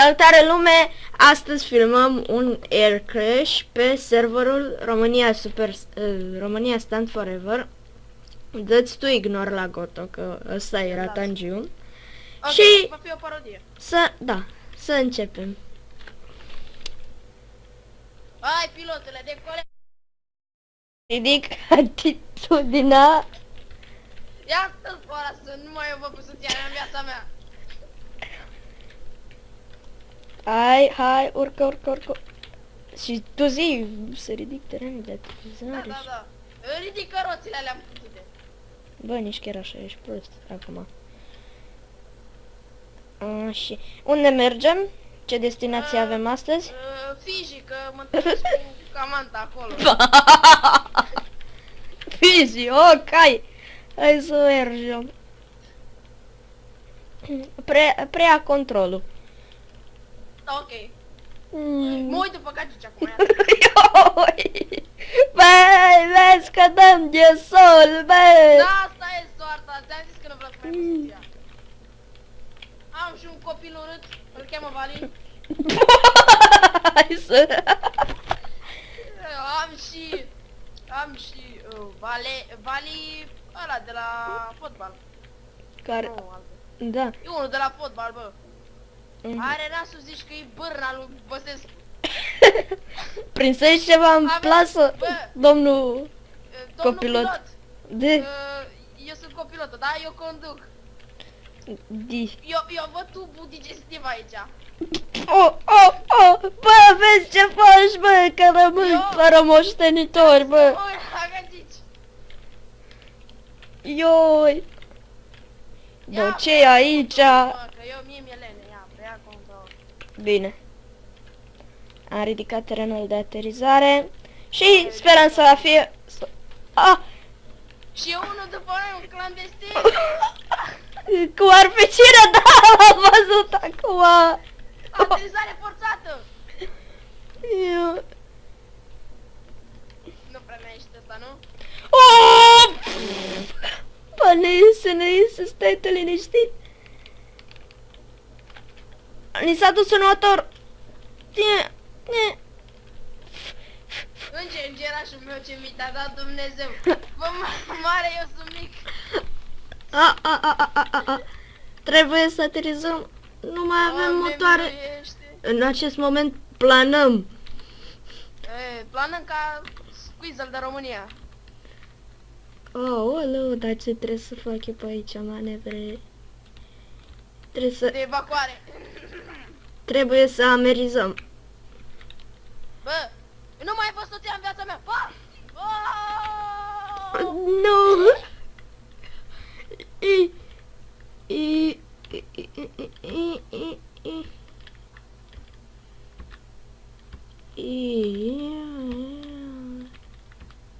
Salutare lume! Astăzi filmăm un air crash pe serverul România Super uh, România Stand Forever. Dă-ți tu ignor la Goto, că ăsta era Las. Tangiu. Ok, Și- va fi o parodie. Să, da, să începem. Hai, pilotule, decole... Ridic atitudinea. Ia stă ora să nu mai eu vă pus soția mea în viața mea. Hai, hai, urcă, urcă, urcă. Și tu zi, să ridic terenul de Da, aterizare. da, și- da. Ridică roțile alea putute. Bă, nici chiar așa, ești prost acum. A, și unde mergem? Ce destinație Uh, avem astăzi? Uh, Fiji, că mă întâlnesc cu Camanta acolo. Fizi, ok, hai. Hai să mergem. Pre, prea controlul. Da, ok. Mm. Mă uit după cacici acum. ia. Ioi! Băi, vezi că dăm de sol, bă! Da, asta e soarta. Ți-am zis că nu vreau să mai pus soția. Am și un copil urât. Îl cheamă Valin. Hai să... Am și... Am și... Uh, vale, Vali... Ăla de la fotbal. Care... Nu, altul. Da. E unul de la fotbal, bă. Mhm. Are nasul zici că e bârna lui Băsescu. Prinsești ceva în Avem- plasă, bă. domnul Uh, Domnul Copilot. pilot. de... Uh, eu sunt copilotul, da? Eu conduc. Di. Eu, eu văd tubul digestiv aici. Oh, oh, oh! Bă, vezi ce faci, bă, că rămâi Eu- fără moștenitori, bă! Oi, agacici. Ioi! Ia, Bă, ce e aici? Mă, că eu mie mi-e lene, ia, preia control. Bine. Am ridicat terenul de aterizare și sperăm să fie... să- Ah! Și eu unul după noi, un clandestin. Cu arpicire, da, am văzut acum! Aterizare forțată. Eu- Nu prea mai ești ăsta, nu? Oh! Bă, ne iese, ne iese, stai tu liniștit. Ni s-a dus un motor. Ție, ție. Înge, îngerașul meu ce mi te-a dat Dumnezeu. Bă, ma- mare, eu sunt mic. A, a, a, a, a, a, a. Trebuie să aterizăm. Nu mai avem Doamne, motoare. miluiește. În acest moment planăm. E, planăm ca squeeze de România. Oh, oleu, dar ce trebuie să fac eu pe aici, manevre? Trebuie să, De evacuare. Trebuie să amerizăm. Bă, nu mai ai fost soția în viața mea. Bă! Oh! Nu! I, i, i, i, i, i, i, i. I-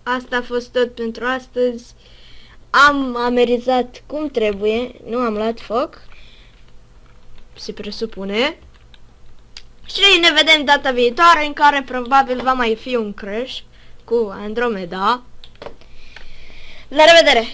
Asta a fost tot pentru astăzi. Am amerizat cum trebuie, nu am luat foc. Se presupune. Și ne vedem data viitoare în care probabil va mai fi un crash cu Andromeda. La revedere!